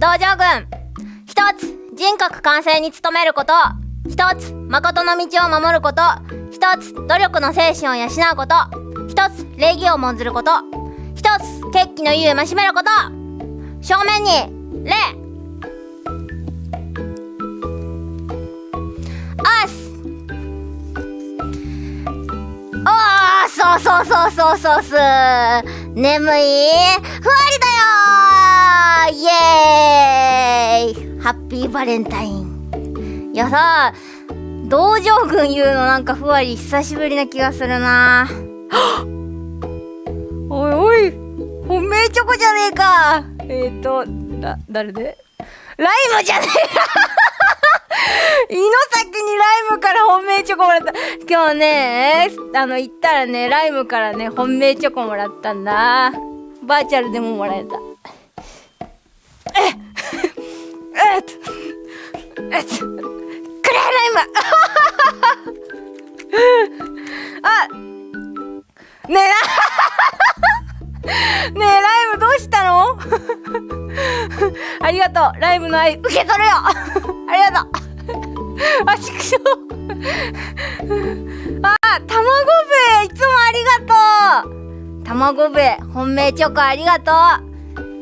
道場軍。一つ人格完成に努めること。一つ誠の道を守ること。一つ努力の精神を養うこと。一つ礼儀を重んずること。一つ決起の意を増しめること。正面に礼。あすおーそうそうそうそうそう。す眠い？ふわりだよイエーイ。ハッピーバレンタイン。いやさ道場軍言うのなんかふわり久しぶりな気がするな。おいおい。本命チョコじゃねえか。えっ、ー、とだ誰で？ライムじゃねえか。胃の先にライムから本命チョコもらった。今日ねあの行ったらねライムからね本命チョコもらったんだ。バーチャルでももらえた。えっえっえっくれライム あねえねえライムどうしたの？ありがとう。ライムの愛受け取るよ。ありがとう。あ、ちくしょう。あ、たまごべいつもありがとう。たまごべい本命チョコありがとう。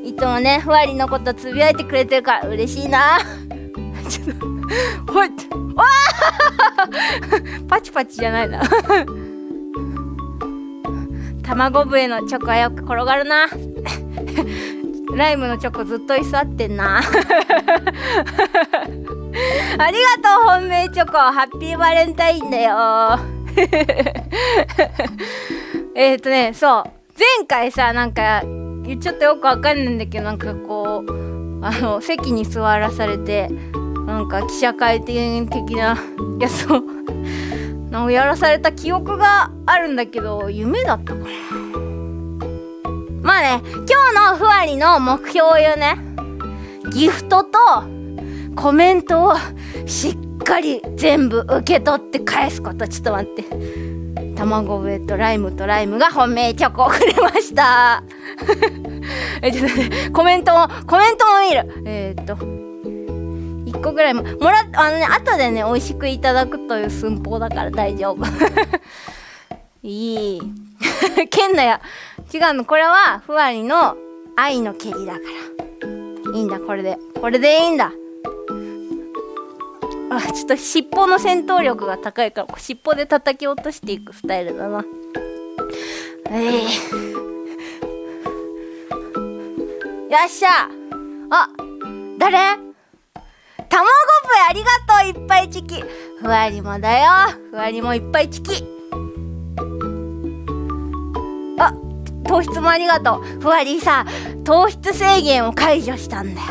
いつもね、ふわりのことつぶやいてくれてるから嬉しいな。ちょっと、ほいわ パチパチじゃないな。たまご笛のチョコはよく転がるな。ライムのチョコずっと居座ってんな。ありがとう本命チョコハッピーバレンタインだよえっとねそう前回さなんかちょっとよくわかんないんだけどなんかこうあの席に座らされてなんか記者会見的なやつをやらされた記憶があるんだけど 夢だったかな。まあね今日のふわりの目標を言うね。ギフトとコメントをしっかり全部受け取って返すこと。ちょっと待って。卵笛とライムとライムが本命チョコをくれました。えちょっとねコメントもコメントも見る。えー、っと。1個ぐらいももらあのね後でね美味しくいただくという寸法だから大丈夫。いい。けんなや。違うの。これはふわりの愛の蹴りだから。いいんだ。これで。これでいいんだ。あちょっと尻尾の戦闘力が高いから尻尾で叩き落としていくスタイルだな。ええー、よっしゃ。あ誰？卵部ありがとういっぱいチキ。ふわりもだよ。ふわりもいっぱいチキ。あ糖質もありがとう。ふわりさ糖質制限を解除したんだよ。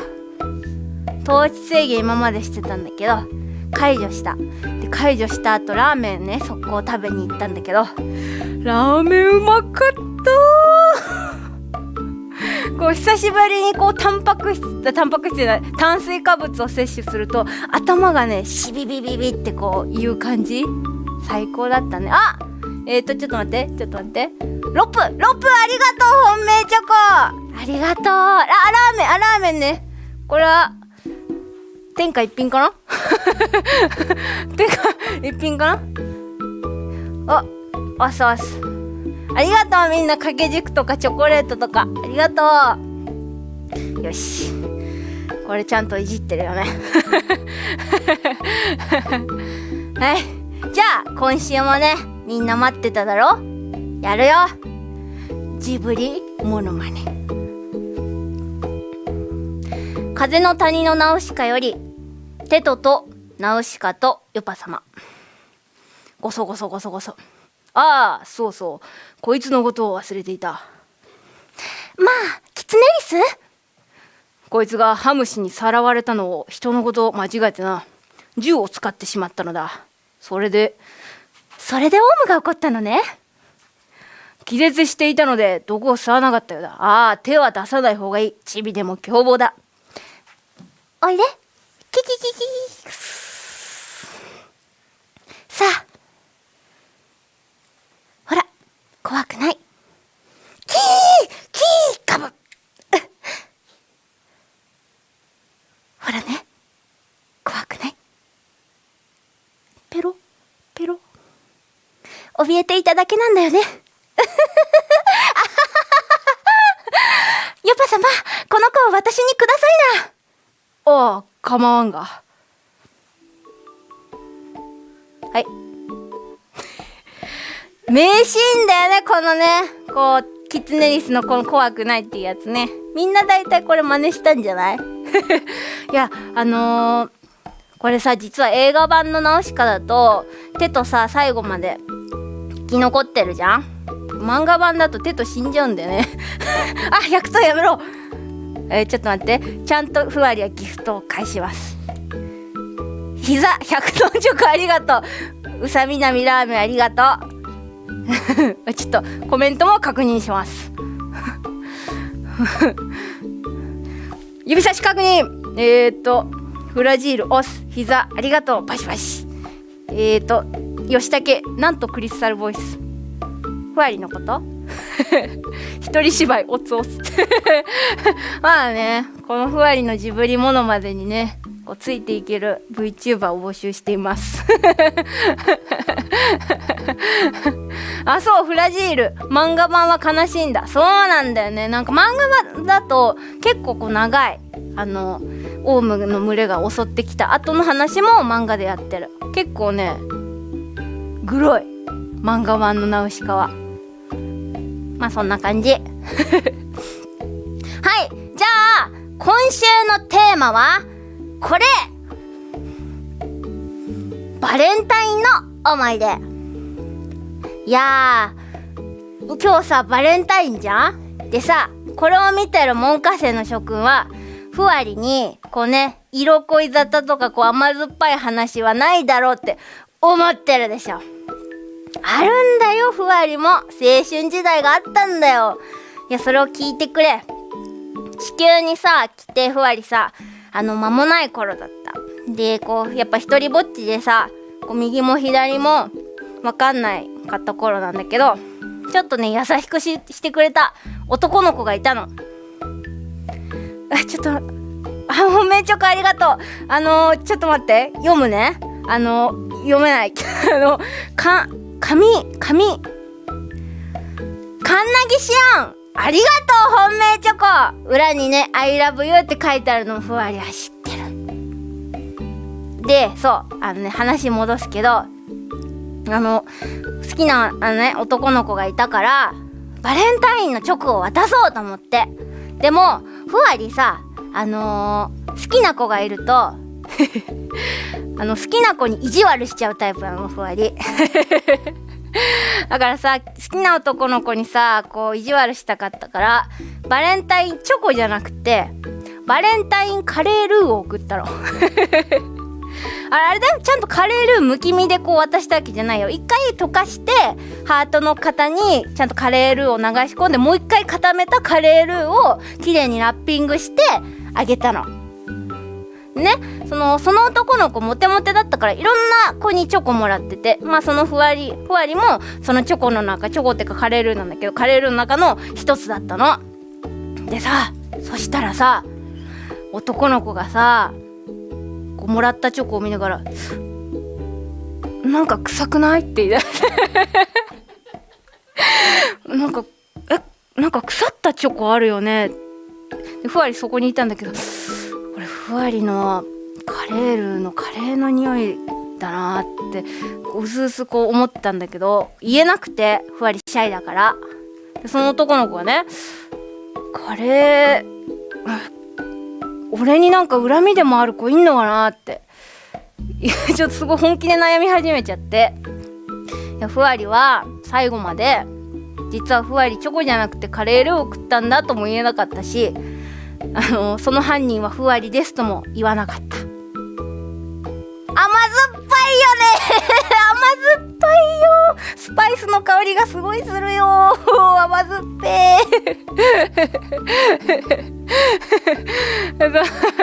糖質制限今までしてたんだけど解除した。で解除した後ラーメンね速攻食べに行ったんだけどラーメンうまかった。こう久しぶりにこうタンパク質タンパク質じゃない炭水化物を摂取すると頭がねシビビビビってこういう感じ。最高だったね。あえっ、ー、とちょっと待ってちょっと待って。ロップロップありがとう本命チョコ。ありがとう。あラーメンあラーメンね。これは天下一品かな？天下一品かな？あ、あすあす。ありがとうみんな掛け軸とかチョコレートとか。ありがとう。よし。これちゃんといじってるよね。はい。じゃあ、今週もね、みんな待ってただろ？やるよ。ジブリモノマネ。風の谷のナウシカよりテトとナウシカとヨパ様。ごそごそごそごそ。ああそうそう。こいつのことを忘れていた。まあキツネリス？こいつがハムシにさらわれたのを人のことを間違えてな。銃を使ってしまったのだ。それでそれでオウムが怒ったのね？気絶していたので毒を吸わなかったようだ。ああ手は出さない方がいい。チビでも凶暴だ。おいでキキキキさあほら怖くないキーキーカブほらね怖くないペロペロ怯えていただけなんだよねヨパ様この子を私にくださいなああ、構わんが。はい。名シーンだよね、このね。こう、キツネリスのこの怖くないっていうやつね。みんな大体これ真似したんじゃない？いや、あのー、これさ、実は映画版のナウシカだと、手とさ、最後まで生き残ってるじゃん？漫画版だと手と死んじゃうんだよね あ、100頭やめろえー、ちょっと待って。ちゃんとふわりはギフトを返します。膝100トンチョコありがとう。うさみなみラーメンありがとう。ちょっとコメントも確認します。指差し確認えーと、フラジール押す。膝ありがとう。パシパシ。えーと、吉武、なんとクリスタルボイス。ふわりのこと？一人芝居おつおつ まあねこのふわりのジブリものまでにねこうついていける VTuber を募集しています。あそうフラジール。漫画版は悲しいんだ。そうなんだよね。なんか漫画版だと結構こう長い。あのオウムの群れが襲ってきた。後の話も漫画でやってる。結構ねグロい。漫画版のナウシカは。まあそんな感じ。はいじゃあ今週のテーマはこれ。バレンタインの思い出。いやー今日さバレンタインじゃん？でさこれを見てる門下生の諸君はふわりにこうね色恋沙汰とかこう甘酸っぱい話はないだろうって思ってるでしょ。あるんだよふわりも。青春時代があったんだよ。いやそれを聞いてくれ。地球にさ来てふわりさあの間もない頃だった。でこうやっぱ一人ぼっちでさこう右も左も分かんないかった頃なんだけどちょっとね優しくしてくれた男の子がいたの。あちょっとあ本命チョコありがとう。あのー、ちょっと待って。読むね。あのー、読めない。あのか紙紙カンナギシオンありがとう本命チョコ。裏にね「I love you」って書いてあるのふわりは知ってる。でそうあのね話戻すけどあの好きなあのね男の子がいたからバレンタインのチョコを渡そうと思って。でもふわりさあのー、好きな子がいると あの好きな子に意地悪しちゃうタイプなのふわり。だからさ好きな男の子にさこう意地悪したかったからバレンタインチョコじゃなくてバレンタインカレールーを送ったの。あれあれだよ。ちゃんとカレールーむき身でこう渡したわけじゃないよ。一回溶かしてハートの型にちゃんとカレールーを流し込んでもう一回固めたカレールーをきれいにラッピングしてあげたの。ねそのその男の子モテモテだったからいろんな子にチョコもらっててまあそのふわりふわりもそのチョコの中チョコってかカレールーなんだけどカレールーの中の一つだったの。でさそしたらさ男の子がさこうもらったチョコを見ながら「なんか臭くない?」って言い出して なんか「えなんか腐ったチョコあるよね」でふわりそこにいたんだけどふわりのカレールのカレーの匂いだなってうすうすこう思ってたんだけど言えなくてふわりシャイだから。でその男の子がねカレー俺になんか恨みでもある子いんのかなって。ちょっとすごい本気で悩み始めちゃって。いやふわりは最後まで実はふわりチョコじゃなくてカレールーを食ったんだとも言えなかったしあのその犯人はふわりですとも言わなかった。甘酸っぱいよね。甘酸っぱいよ。スパイスの香りがすごいするよ。甘酸っぱい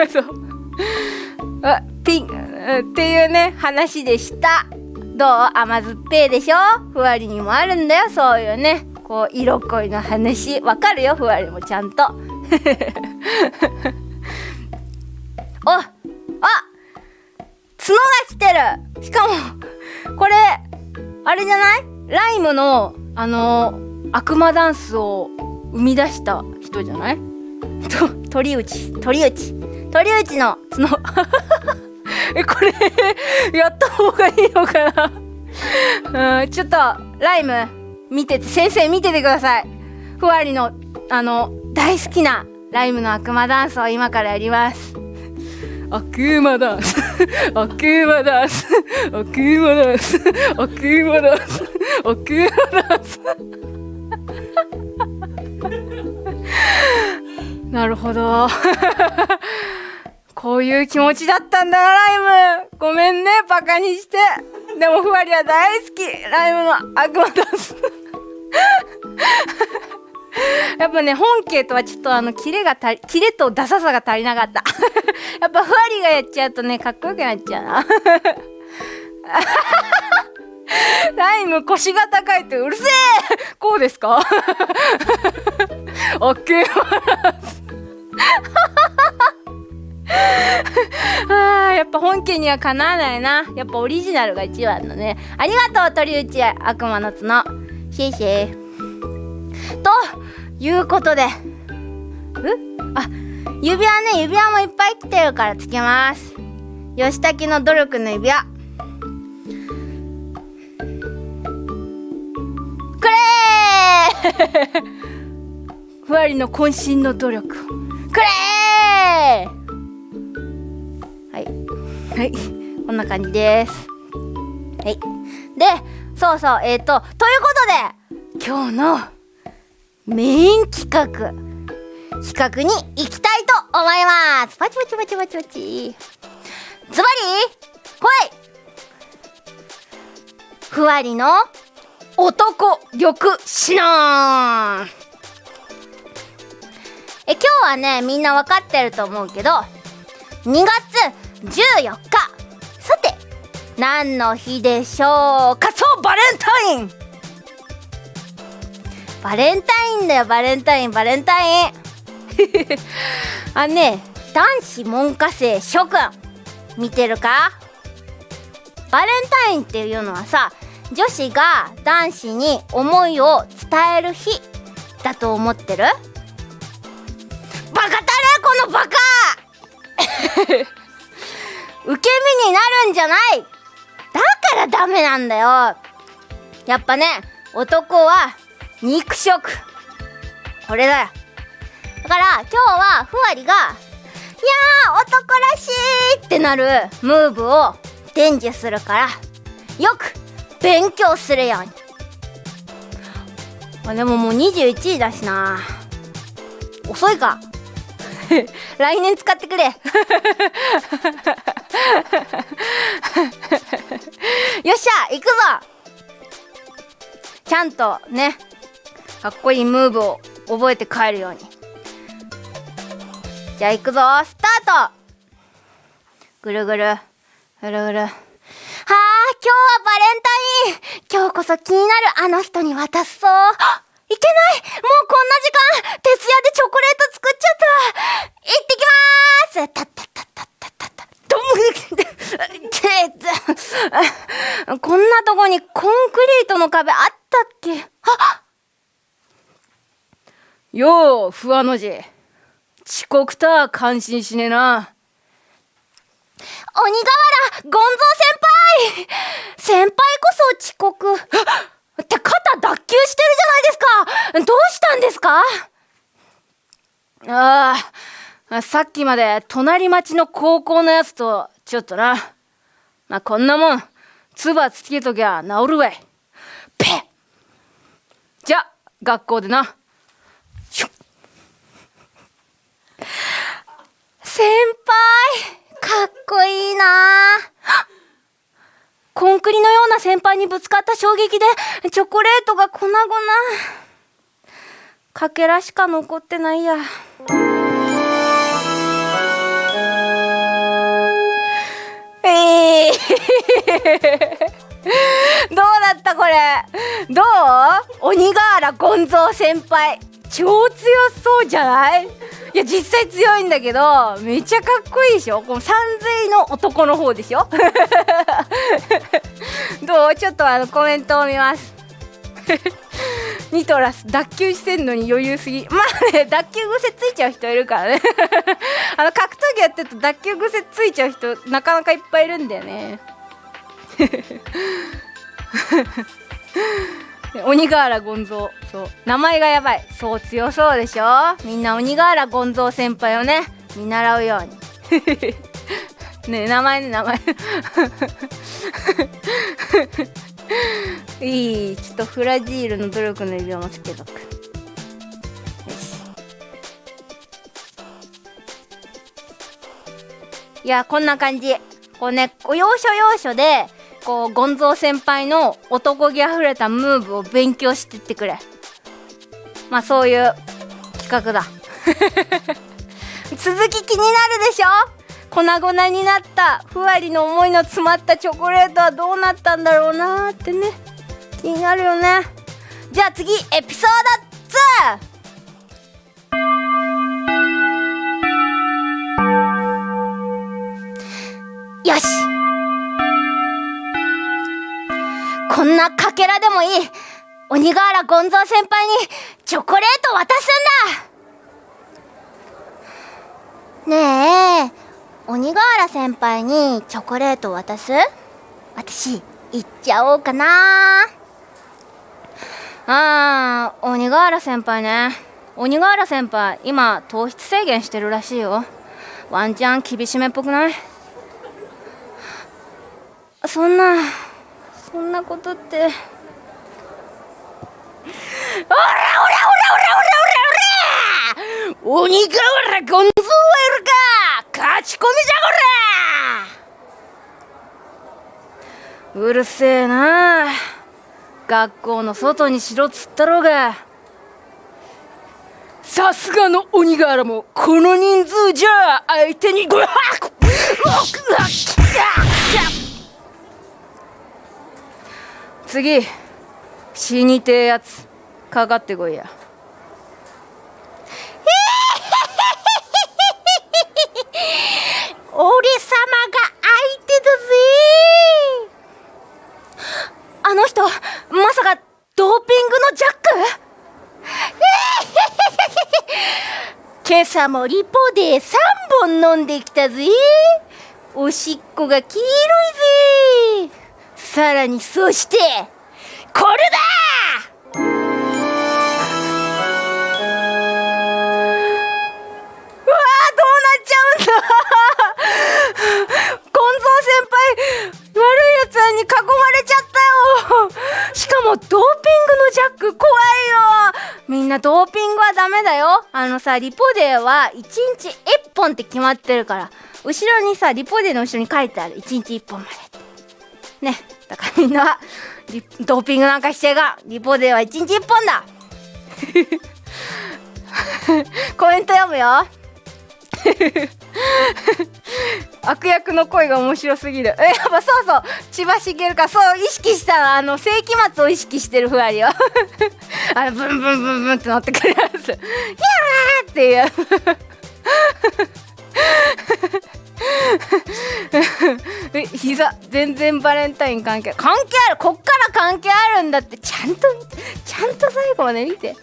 そうあピンっていうね話でした。どう？甘酸っぱいでしょ？ふわりにもあるんだよ。そういうねこう色恋の話。わかるよ？ふわりもちゃんと。ああ角が来てる。しかもこれあれじゃない？ライムのあの悪魔ダンスを生み出した人じゃない？と鳥内鳥内。鳥内の角。えこれやった方がいいのかな？うんちょっとライム見てて先生見ててください。ふわりのあの大好きなライムの悪魔ダンスを今からやります。悪魔ダンス。悪魔ダンス。悪魔ダンス。悪魔ダンス。悪魔ダンス。なるほど。こういう気持ちだったんだなライム。ごめんねバカにして。でもふわりは大好き。ライムの悪魔ダンス やっぱね本家とはちょっとあのキレが足りキレとダサさが足りなかった。やっぱふわりがやっちゃうとねかっこよくなっちゃうな。ライム腰が高いってうるせえ。こうですか？オッケーあやっぱ本家にはかなわないな。やっぱオリジナルが一番のね。ありがとう鳥内悪魔の角。シェイシェイ。ということで。う？あ指輪ね指輪もいっぱい来てるからつけます。吉武の努力の指輪。これ！ー ふわりの渾身の努力。くれ！ーはい。はい。こんな感じです。はい。でそうそう。えっ、ー、とということで今日のメイン企画。企画に行きたいと思います。パチパチパチパチパチ。ズバリほい。ふわりの男力指南え今日はねみんな分かってると思うけど2月14日さて何の日でしょうか？そうバレンタイン。バレンタインだよバレンタインバレンタイン。あね男子門下生諸君見てるか？バレンタインっていうのはさ女子が男子に思いを伝える日だと思ってる？バカたれこのバカ！受け身になるんじゃない！だからダメなんだよ。やっぱね男は肉食。これだよ。だから今日はふわりが「いや男らしい!」ってなる。ムーブを伝授するからよく勉強するように。あでももう21時だしな。遅いか。来年使ってくれ。よっしゃ行くぞ。ちゃんとねかっこいいムーブを覚えて帰るように。じゃあ行くぞ。スタート。ぐるぐる。ぐるぐる。はあ今日はバレンタイン。今日こそ気になるあの人に渡すそう いけない。もうこんな時間徹夜でチョコレート作っちゃった。行ってきま ーすたったったったったったったどむこんなとこにコンクリートの壁あったっけ？あっ。よう不破の字。遅刻とは感心しねえな。鬼瓦ゴンゾー先輩。先輩こそ遅刻。って肩脱臼してるじゃないですか。どうしたんですか？ああさっきまで隣町の高校のやつとちょっとな。まあこんなもん唾つけときゃ治るわい。ペッ。じゃ学校でな。先輩かっこいいな。コンクリのような先輩にぶつかった衝撃でチョコレートが粉々。かけらしか残ってないや。えー。どうだったこれ？どう？鬼瓦ゴンゾー先輩。超強そうじゃない？いや実際強いんだけどめちゃかっこいいでしょ？この三髄の男の方でしょ？どう？ちょっとあのコメントを見ます。ニトラス脱臼してんのに余裕すぎ。まあね脱臼癖ついちゃう人いるからね。あの格闘技やってると脱臼癖ついちゃう人なかなかいっぱいいるんだよね。鬼瓦権蔵そう。名前がやばい。そう強そうでしょ？みんな鬼瓦権蔵先輩をね見習うように。ね名前ね名前。いいちょっとフラジールの努力の指輪もつけとく。よし。いやこんな感じ。こうね要所要所でこうゴンゾー先輩の男気あふれたムーブを勉強してってくれ。まあそういう企画だ。続き気になるでしょ？粉々になったふわりの思いの詰まったチョコレートはどうなったんだろうなーってね。気になるよね。じゃあ次エピソード2よし。こんなかけらでもいい。鬼瓦ゴンゾー先輩にチョコレート渡すんだ。ねえ鬼瓦先輩にチョコレート渡す？私行っちゃおうかな。あー鬼瓦先輩ね。鬼瓦先輩今糖質制限してるらしいよ。ワンチャン厳しめっぽくない？そんな。そんなことって。おらおらおらおらおらおら鬼瓦ゴンゾーはいるか勝ち込みじゃこらうるせえな。学校の外にしろっつったろうが。さすがの鬼瓦もこの人数じゃ相手にごわっ。次死にてえやつかかってこいや。俺様が相手だぜ。あの人まさかドーピングのジャック？今朝もリポで3本飲んできたぜ。おしっこが黄色いぜ。さらにそしてこれだ！うわーどうなっちゃうんだ。ゴンゾー先輩悪いやつに囲まれちゃったよ。しかもドーピングのジャック怖いよ。みんなドーピングはダメだよ。あのさリポ Dは1日1本って決まってるから。後ろにさリポ Dの後ろに書いてある。1日1本までって。ねだからみんなドーピングなんかしちゃいがリポ Dは1日1本だ。コメント読むよ。悪役の声が面白すぎる。えやっぱそうそう。千葉茂かそう意識したあの世紀末を意識してるふわりよ。あのブンブンブンブンって乗ってくるやつ「やー!」っていう。え膝全然バレンタイン関係関係あるこっから関係あるんだってちゃんとちゃんと最後まで見て。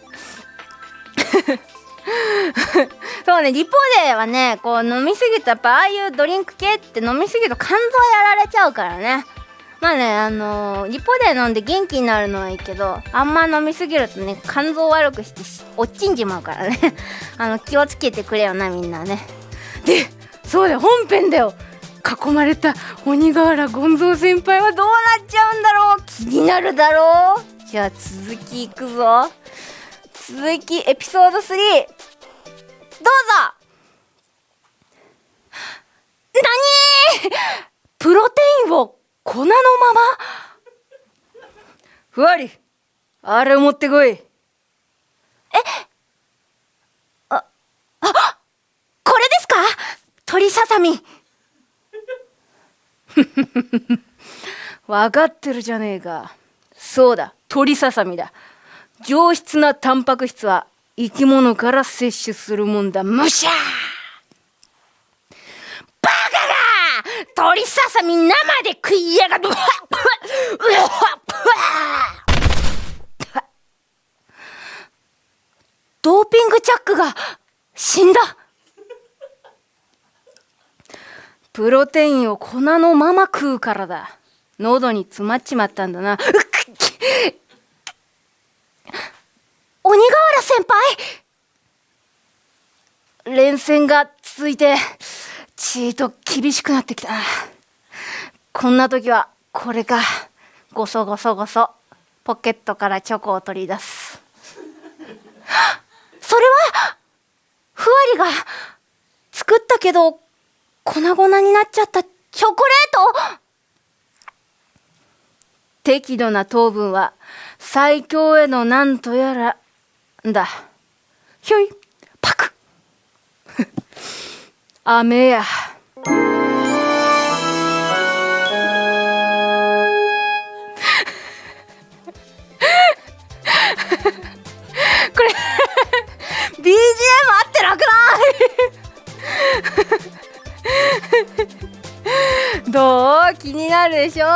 そうねリポ Dはねこう飲みすぎるとやっぱああいうドリンク系って飲みすぎると肝臓やられちゃうからね。まあねあのー、リポ D飲んで元気になるのはいいけどあんま飲みすぎるとね肝臓悪くして落ちんじまうからね。あの気をつけてくれよなみんなね。でそうだよ本編だよ。囲まれた鬼瓦権蔵先輩はどうなっちゃうんだろう？気になるだろう？じゃあ続きいくぞ。続きエピソード3どうぞ。何？プロテインを粉のまま？ふわり。あれを持ってこい。えああこれですか鳥ささみ。分かってるじゃねえか。そうだ鳥ささみだ。上質なタンパク質は生き物から摂取するもんだ。むしゃバカが鳥ささみ生で食いやがる。ドーピングチャックが死んだ。プロテインを粉のまま食うからだ。喉に詰まっちまったんだな。鬼瓦先輩。連戦が続いてちーと厳しくなってきた。こんな時はこれか。ごそごそごそ。ポケットからチョコを取り出す。それはふわりが作ったけど粉々になっちゃったチョコレート？適度な糖分は最強へのなんとやらだ。ひょいパク。雨や。でしょ？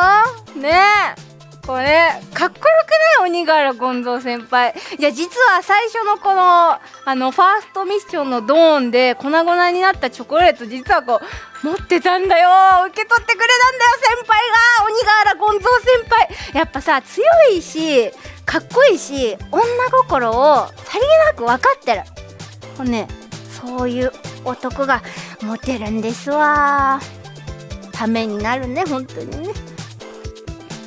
ねえ。これかっこよくない？鬼柄権蔵先輩。いや実は最初のこのあのファーストミッションのドーンで粉々になったチョコレート実はこう持ってたんだよ。受け取ってくれたんだよ先輩が。鬼柄権蔵先輩。やっぱさ強いしかっこいいし女心をさりげなく分かってる。これねそういう男がモテるんですわ。ためになるね本当にね。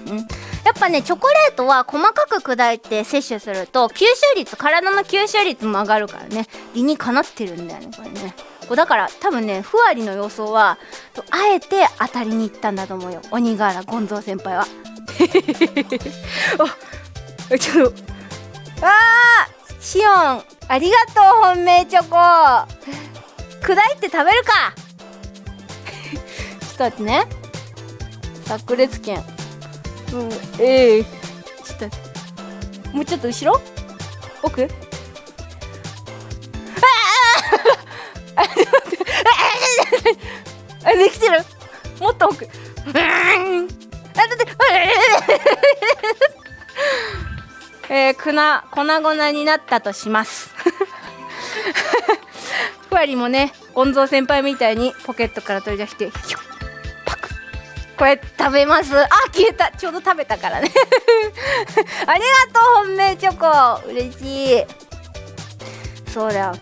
うん。やっぱねチョコレートは細かく砕いて摂取すると吸収率体の吸収率も上がるからね。理にかなってるんだよねこれね。だから多分ねふわりの予想はあえて当たりに行ったんだと思うよ。鬼柄権蔵先輩は。あちょっとあーシオンありがとう本命チョコ。砕いて食べるか。ちょっと待ってね。炸裂剣うんええ。ー、ちょっと。もうちょっと後ろ？奥？あああできてるもっと奥うんあだってえー、粉粉々になったとしますふわりもねゴンゾー！先輩みたいにポケットから取り出してヒュッこれ食べます。あ消えた。ちょうど食べたからね。ありがとう本命チョコ。嬉しい。そうだよ。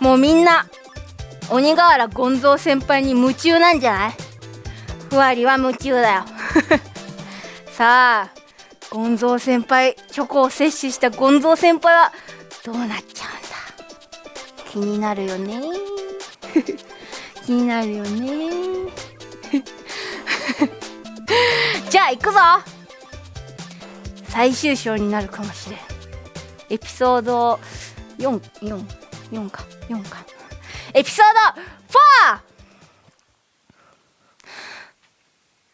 もうみんな鬼瓦権蔵先輩に夢中なんじゃない？ふわりは夢中だよ。さあ権蔵先輩チョコを摂取した権蔵先輩はどうなっちゃうんだ？気になるよね。気になるよね。じゃあ行くぞ。最終章になるかもしれん。エピソード444か。4か。エピソード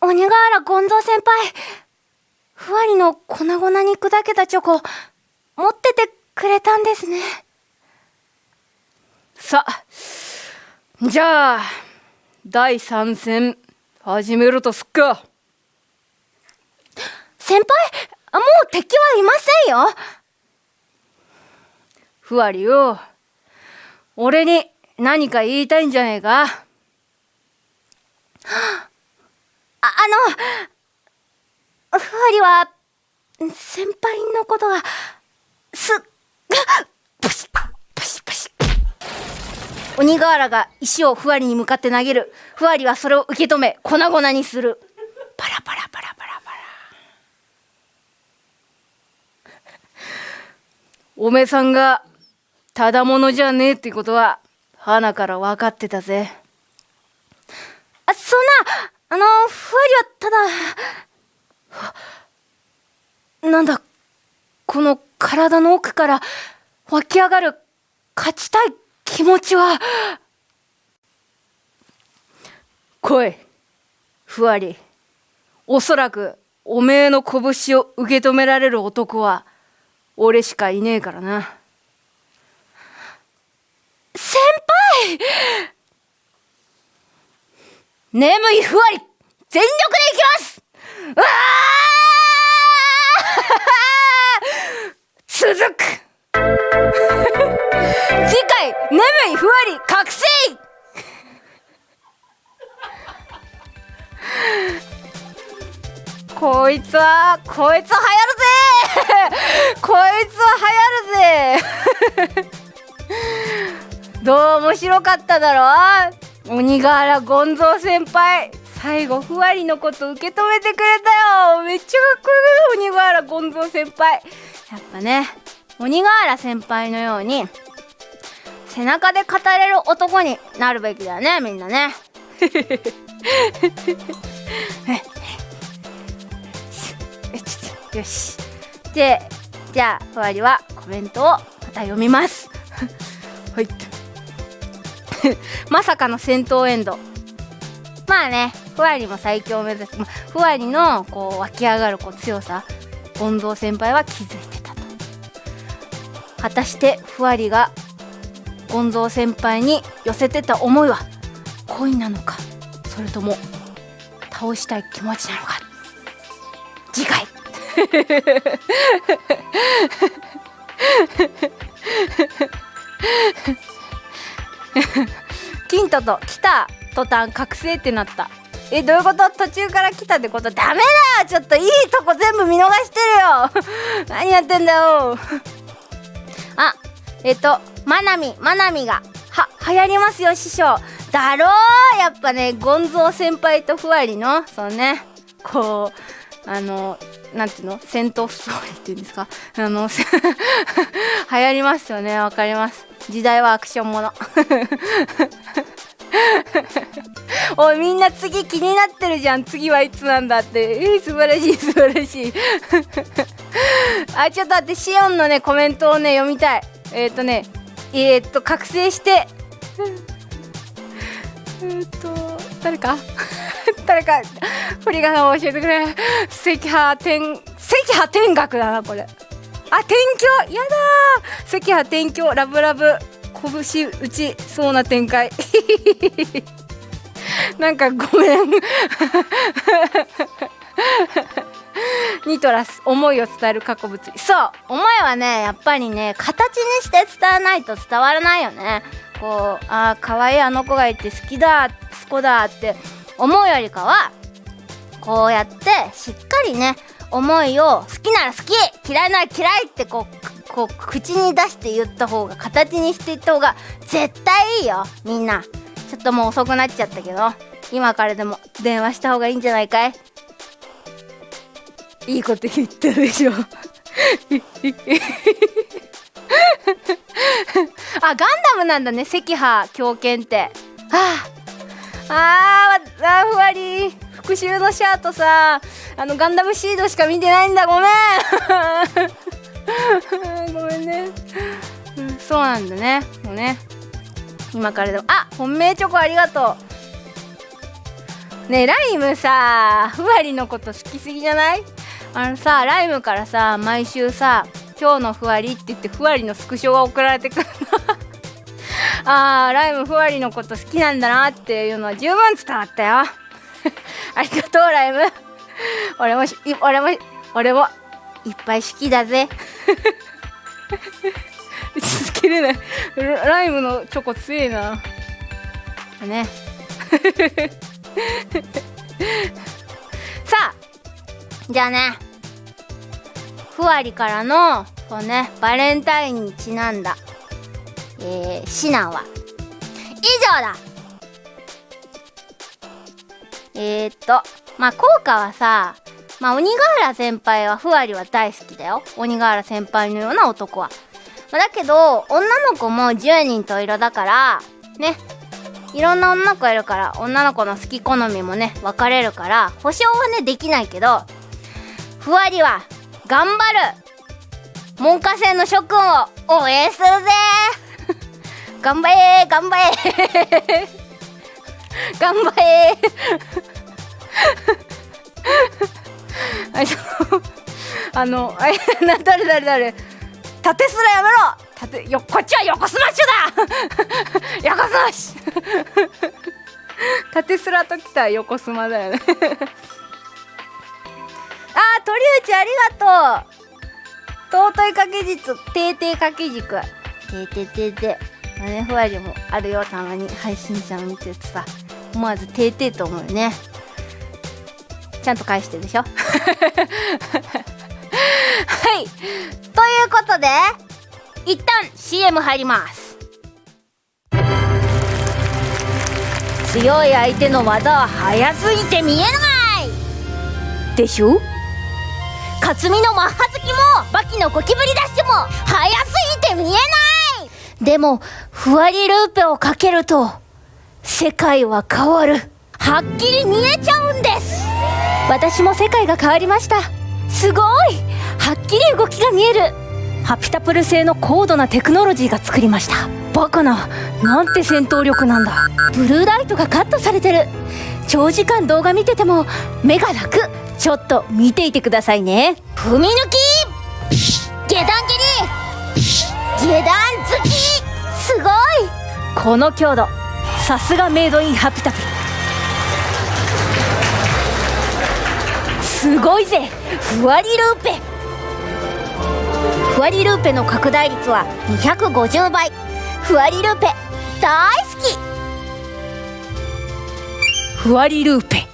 4! 鬼瓦権蔵先輩。ふわりの粉々に砕けたチョコ。持っててくれたんですね。さあじゃあ第3戦。始めるとすっか。先輩もう敵はいませんよ。ふわりよ。俺に何か言いたいんじゃねえか。ああのふわりは先輩のことがすっ鬼瓦が石をふわりに向かって投げる。ふわりはそれを受け止め粉々にする。パラパラパラパラパラ。おめさんがただものじゃねえってことは花から分かってたぜ。あそんなあのふわりはただなんだこの体の奥から湧き上がる勝ちたい気持ちは。来いふわり。おそらくおめえの拳を受け止められる男は俺しかいねえからな。先輩！眠いふわり全力でいきます！うわ続く 次回眠いふわり覚醒。こいつはこいつは流行るぜ。こいつは流行るぜ。どう面白かっただろう？鬼瓦ゴンゾー先輩最後ふわりのこと受け止めてくれたよ。めっちゃかっこよく鬼瓦ゴンゾー先輩。やっぱね鬼瓦先輩のように背中で語れる男になるべきだよねみんなね。よし。でじゃあふわりはコメントをまた読みます。はい。まさかの戦闘エンド。まあねふわりも最強を目指す、まふわりのこう湧き上がるこう強さ。ゴンゾー先輩は気づいてたと。果たしてふわりがゴンゾー先輩に寄せてた思いは恋なのかそれとも倒したい気持ちなのか次回 キントと来た途端覚醒ってなった。えどういうこと？途中から来たってこと？ダメだよ！ちょっといいとこ全部見逃してるよ！何やってんだよ！えっとまなみまなみがは流行りますよ師匠。だろうやっぱねゴンゾー先輩とふわりのそうねこうあのなんていうの戦闘ストーリーっていうんですか？あの 流行りますよねわかります。時代はアクションもの。おいみんな次気になってるじゃん。次はいつなんだって。えー、素晴らしい素晴らしい。あちょっと待ってシオンのねコメントをね読みたい。えっ、ー、とねえっ、ー、と覚醒して。えっと誰か？誰か振り仮名を教えてくれ。赤波天赤波天学だなこれ。あ天狂やだ赤波天狂ラブラブ拳打ちそうな展開。なんかごめん ニトラス思いを伝える過去物理。そう思いはねやっぱりね形にして伝えないと伝わらないよね。こうあー可愛いあの子がいて好きだ好きだって思うよりかはこうやってしっかりね思いを好きなら好き嫌いなら嫌いってこうこう口に出して言った方が形にしていった方が絶対いいよみんな。ちょっともう遅くなっちゃったけど今からでも電話した方がいいんじゃないかい？いいこと言ったでしょ。あガンダムなんだね赤波狂犬って。はあ。あーあふわり復讐のシャーとさあのガンダムシードしか見てないんだ。ごめん。ごめんね、うん、そうなんだね。もうね。今からでも。あ本命チョコありがとう。ねえライムさふわりのこと好きすぎじゃない？あのさライムからさ毎週さ今日のふわりって言ってふわりのスクショが送られてくるの。あーライムふわりのこと好きなんだなっていうのは十分伝わったよ。ありがとうライム俺も俺も俺もいっぱい好きだぜ。続けれないライムのチョコ強いな。ね。さあじゃあね。ふわりからのそうねバレンタインにちなんだ。えー、指南は。以上だ。えー、っとまあ効果はさまあ鬼瓦先輩はふわりは大好きだよ。鬼瓦先輩のような男は、まあ、だけど女の子も10人と色だからね。いろんな女の子いるから女の子の好き好みもね分かれるから保証はねできないけどふわりは頑張る。門下生の諸君を応援するぜ。頑張れ頑張れ。頑張れ。あの あな誰誰誰？縦すらやめろ。縦よこっちは横スマッシュだ。横スマッシュ。縦すらときた横スマだよね。鳥内ありがとう。尊い掛け軸定定掛け軸ててててまあねふわりもあるよたまに配信者を見てるとさ思わずててと思うよね。ちゃんと返してるでしょ。はい。ということで一旦 CM 入ります。強い相手の技は速すぎて見えない。でしょ？克実のマッハ好きもバキのゴキブリダッシュも速すぎて見えない。でもふわりルーペをかけると世界は変わる。はっきり見えちゃうんです。私も世界が変わりました。すごい。はっきり動きが見える。ハピタプル製の高度なテクノロジーが作りました。バカな。なんて戦闘力なんだ。ブルーライトがカットされてる。長時間動画見てても目が楽。ちょっと見ていてくださいね。踏み抜き！下段蹴り！下段突き！すごい！この強度。さすがメイドインハピタプルすごいぜ！ふわりルーペ。ふわりルーペの拡大率は250倍。ふわりルーペ大好きふわりルーペ。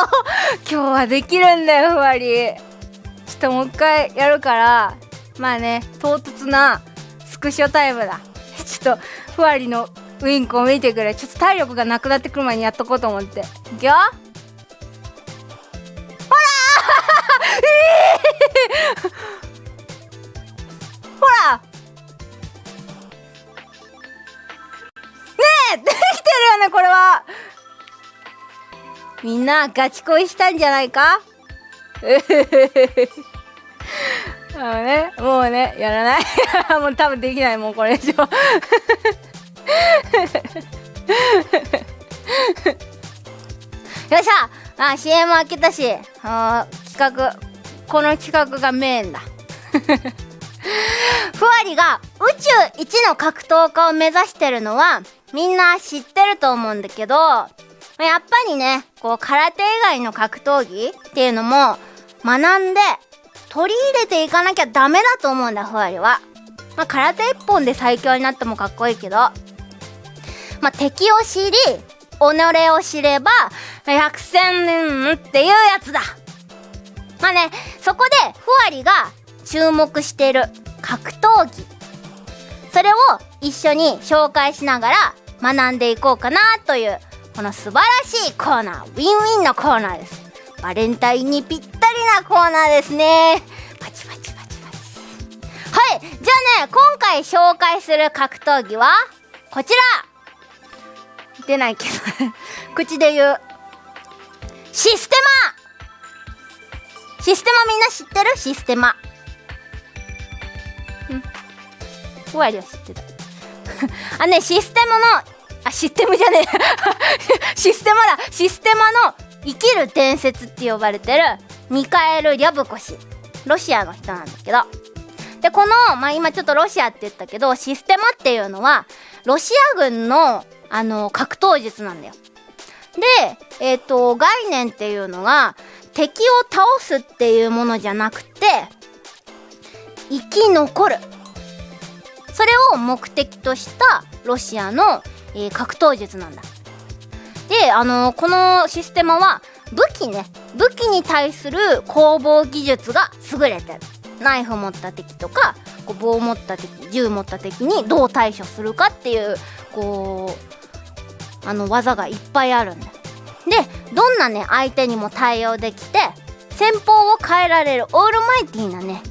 今日はできるんだよふわり。ちょっともう一回やるからまあね唐突なスクショタイムだ。ちょっとふわりのウインクを見てくれ。ちょっと体力がなくなってくる前にやっとこうと思って。いくよ。ほら ほらねえ！できてるよねこれは！みんなガチ恋したんじゃないか？あのね、もうね、やらない？もう多分できない、もうこれ以上。よっしゃあ、CM 開けたし、あ企画、この企画がメインだ。ふわりが宇宙一の格闘家を目指してるのはみんな知ってると思うんだけどやっぱりねこう空手以外の格闘技っていうのも学んで取り入れていかなきゃダメだと思うんだふわりは。まあ、空手一本で最強になってもかっこいいけど、まあ、敵を知り己を知れば百戦年っていうやつだ。まあねそこでふわりが注目してる格闘技それを一緒に紹介しながら学んでいこうかなというこの素晴らしいコーナーウィンウィンのコーナーです。バレンタインにぴったりなコーナーですね。パチパチパチパチ。はいじゃあね今回紹介する格闘技はこちら。出ないけど 口で言う。システマ。システマみんな知ってる？システマ。ふわりは知ってた あねシステムのあシステムじゃねえ。システマだ。システマの生きる伝説って呼ばれてる。ミカエル・リャブコ氏ロシアの人なんだけど。でこの、まあ、今ちょっとロシアって言ったけどシステマっていうのはロシア軍のあの格闘術なんだよ。でえっ、ー、と概念っていうのが敵を倒すっていうものじゃなくて生き残る。それを目的としたロシアの、えー、格闘術なんだ。であのー、このシステマは武器ね。武器に対する攻防技術が優れてる。ナイフ持った敵とかこう棒持った敵銃持った敵にどう対処するかっていうこうあの技がいっぱいあるんだ。でどんなね相手にも対応できて戦法を変えられるオールマイティーなね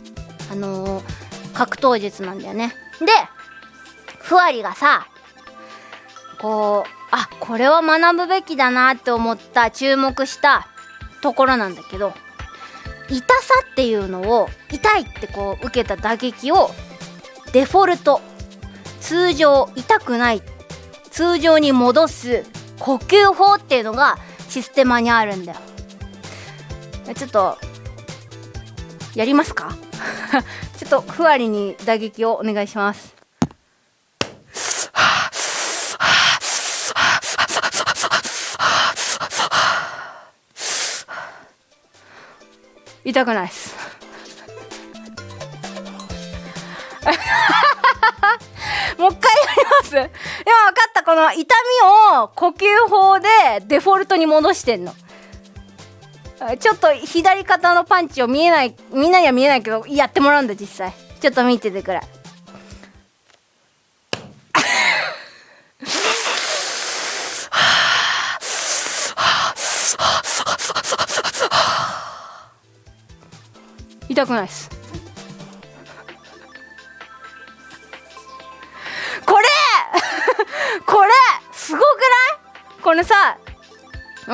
あのー、格闘術なんだよね。でふわりがさこうあこれは学ぶべきだなって思った注目したところなんだけど痛さっていうのを痛いってこう受けた打撃をデフォルト通常痛くない通常に戻す呼吸法っていうのがシステマにあるんだよ。ちょっとやりますか？ちょっとふわりに打撃をお願いします。痛くないです。もう一回やります。今分かった。この痛みを呼吸法でデフォルトに戻してんの。ちょっと左肩のパンチを見えないみんなには見えないけどやってもらうんだ実際。ちょっと見ててくれ痛くないです。これ！これ！すごくない？これさ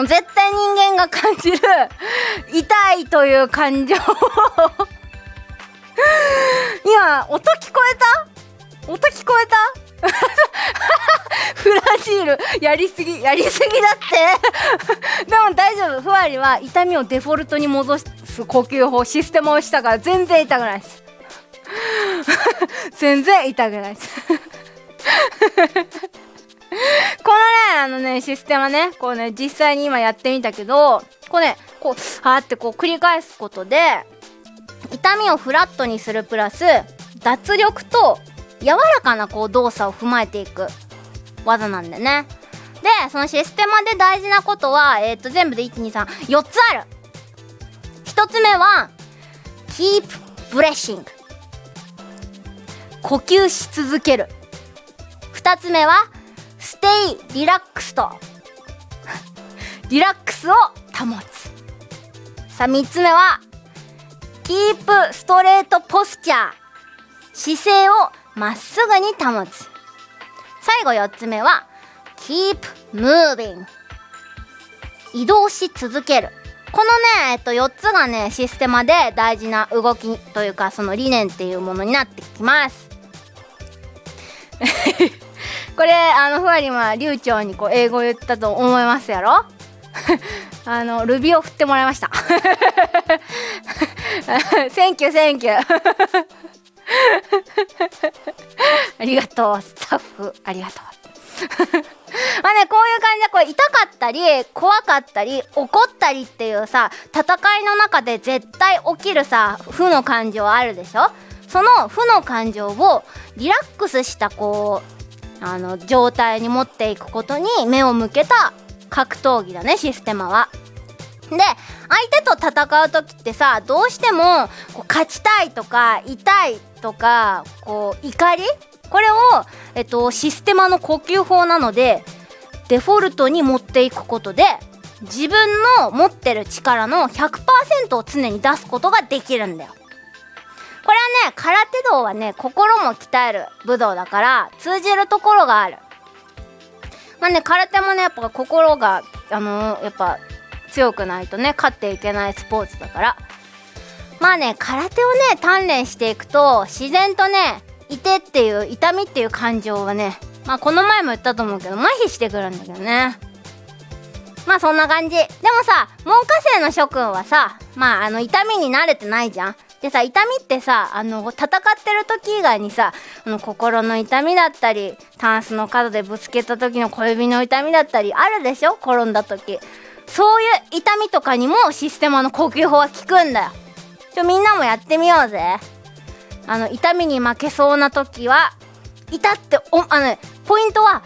絶対人間が感じる 痛いという感情 今音聞こえた？音聞こえた？フラジールやりすぎやりすぎだって。でも大丈夫。ふわりは痛みをデフォルトに戻しす。呼吸法システムをしたから全然痛くないです。全然痛くないです。このねあのねシステムねこうね実際に今やってみたけどこうねこうはーってこう繰り返すことで痛みをフラットにするプラス脱力と柔らかなこう動作を踏まえていく。技なんだよね。でそのシステマで大事なことは、えー、と全部で1234つある。1つ目は Keep Breathing 呼吸し続ける2つ目は Stay Relaxed リラックスを保つさあ3つ目は Keep Straight Posture 姿勢をまっすぐに保つ最後4つ目は Keep Moving 移動し続けるこのね、えっと、4つがねシステマで大事な動きというかその理念っていうものになってきます。これあのふわりは流暢にこう英語言ったと思いますやろ？あのルビを振ってもらいました。 Thank you, thank you。ありがとうスタッフ。ありがとう。まあねこういう感じでこう痛かったり怖かったり怒ったりっていうさ戦いの中で絶対起きるさ負の感情あるでしょ？その負の感情をリラックスしたこうあの状態に持っていくことに目を向けた格闘技だねシステマは。で相手と戦う時ってさどうしてもこう勝ちたいとか痛いとかこう怒りこれを、えっと、システマの呼吸法なのでデフォルトに持っていくことで自分の持ってる力の100%を常に出すことができるんだよ。これはね空手道はね心も鍛える武道だから通じるところがある。まあね空手もねやっぱ心があのー、やっぱ強くないとね勝っていけないスポーツだからまあね空手をね鍛錬していくと自然とねいてっていう痛みっていう感情はねまあこの前も言ったと思うけど麻痺してくるんだけどね。まあそんな感じ。でもさ門下生の諸君はさまああの痛みに慣れてないじゃん。でさ痛みってさあの戦ってる時以外にさあの心の痛みだったりタンスの角でぶつけた時の小指の痛みだったりあるでしょ？転んだ時。そういう痛みとかにもシステマの呼吸法は効くんだよ。ちょみんなもやってみようぜ。あの痛みに負けそうな時は痛っておあの、ポイントは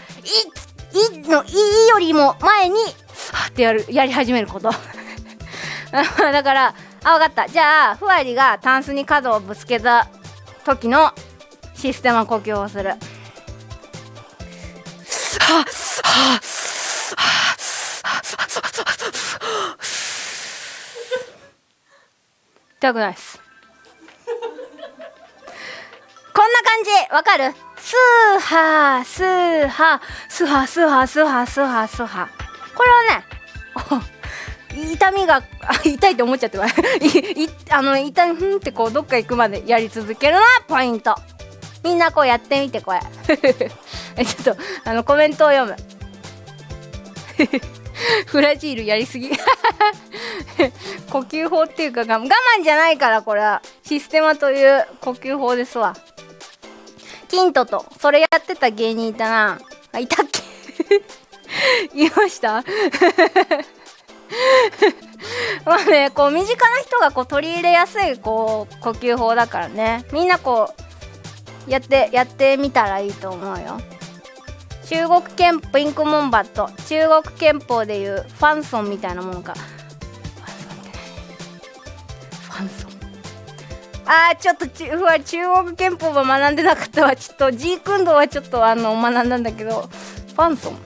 いいのいよりも前にはってやるやり始めること。だからあ分かった。じゃあふわりがタンスに角をぶつけた時のシステマ呼吸をする。はは痛くないです。んな感じ。わかる？スーハースーハー。スーハースーハースーハースーハースーハー。これはね 痛みが痛いって思っちゃって いあの痛いふんってこうどっか行くまでやり続けるのはポイント。みんなこうやってみてこれ。え ちょっとあのコメントを読む。フラジールやりすぎ。呼吸法っていうか我慢じゃないからこれは。システマという呼吸法ですわ。キントとそれやってた芸人いたな。あいたっけ？言いました？まあねこう身近な人がこう取り入れやすいこう呼吸法だからね。みんなこうやってやってみたらいいと思うよ。中国憲法インクモンバット中国憲法でいうファンソンみたいなものか。ファンソン。あーちょっとちうわ中国憲法は学んでなかったわ。ちょっとジークンドーはちょっとあの学んだんだけどファンソン。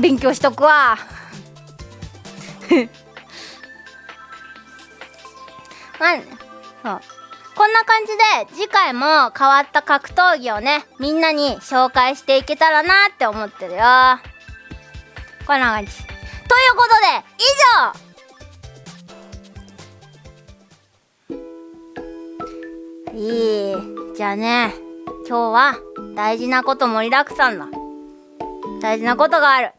勉強しとくわ。まあねそう。こんな感じで次回も変わった格闘技をねみんなに紹介していけたらなって思ってるよ。こんな感じ。ということで以上いい。じゃあね今日は大事なこと盛りだくさんだ。大事なことがある。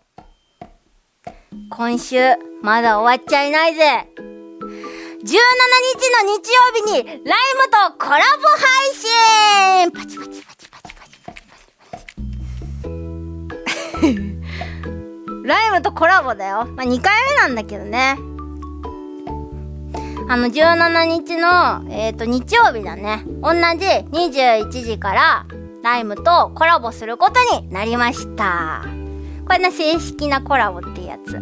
今週まだ終わっちゃいないぜ。17日の日曜日にライムとコラボ配信。パチパチパチパチパチパチパチ。ライムとコラボだよ。まあ、2回目なんだけどね。あの、17日の、えっ、ー、と、日曜日だね。同じ21時から、ライムとコラボすることになりました。これね、正式なコラボってやつ。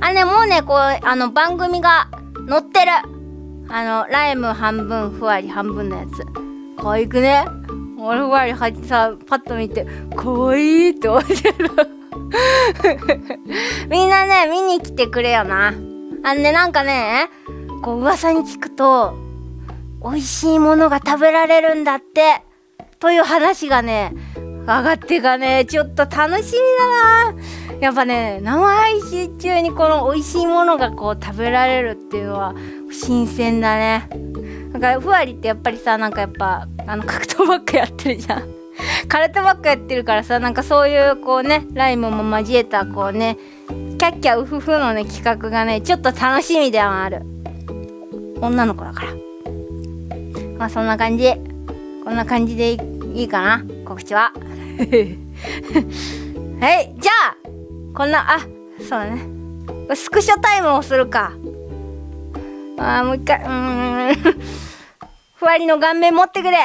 あね、もうね、こう、あの、番組が載ってる。あの、ライム半分、ふわり半分のやつ。可愛くね俺ふわりはさ、パッと見て、可愛いって思ってる。みんなね、見に来てくれよな。あのね、なんかね、こう、噂に聞くと、美味しいものが食べられるんだって、という話がね、上がってがね、ちょっと楽しみだな。やっぱね生配信中にこの美味しいものがこう食べられるっていうのは新鮮だねなんかふわりってやっぱりさなんかやっぱあの格闘ばっかやってるじゃん空手ばっかやってるからさなんかそういうこうねライムも交えたこうねキャッキャウフフのね企画がねちょっと楽しみではある。女の子だから。まあそんな感じ。こんな感じでいいかな告知は。はいじゃあこんなあそうだね。スクショタイムをするか。あーもう一回うーん。ふわりの顔面持ってくれ。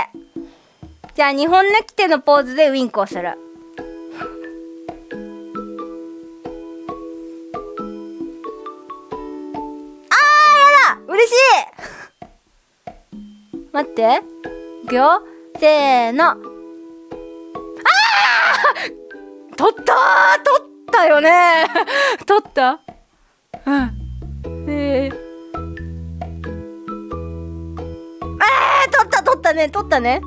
じゃあ2本抜き手のポーズでウインクをする。あーやだ！嬉しい！待って。いくよせーの。あー！取ったー！取ったよね！取った？うん。えー、あー！取った取ったね！取ったね！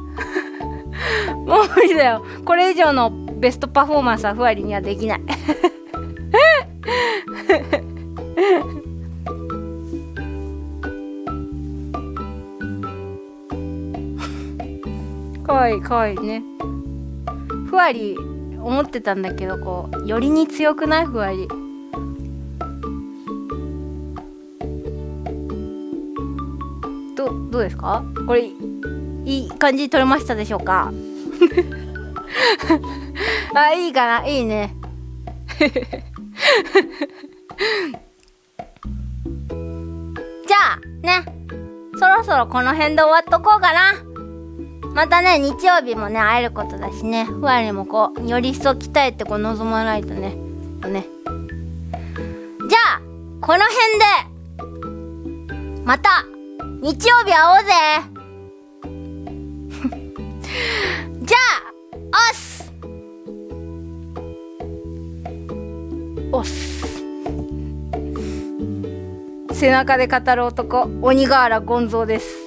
もう無理だよ。これ以上のベストパフォーマンスはふわりにはできない。かわいいかわいいね。ふわり思ってたんだけどこうよりに強くない？ふわり。どどうですか？これいい感じに撮れましたでしょうか？あいいかな？いいね。じゃあねそろそろこの辺で終わっとこうかな。またね日曜日もね会えることだしね。ふわりもこうより一層鍛えてこう臨まないとね。ね。じゃあこの辺でまた日曜日会おうぜ。じゃあおっす。おっす。背中で語る男鬼瓦権蔵です。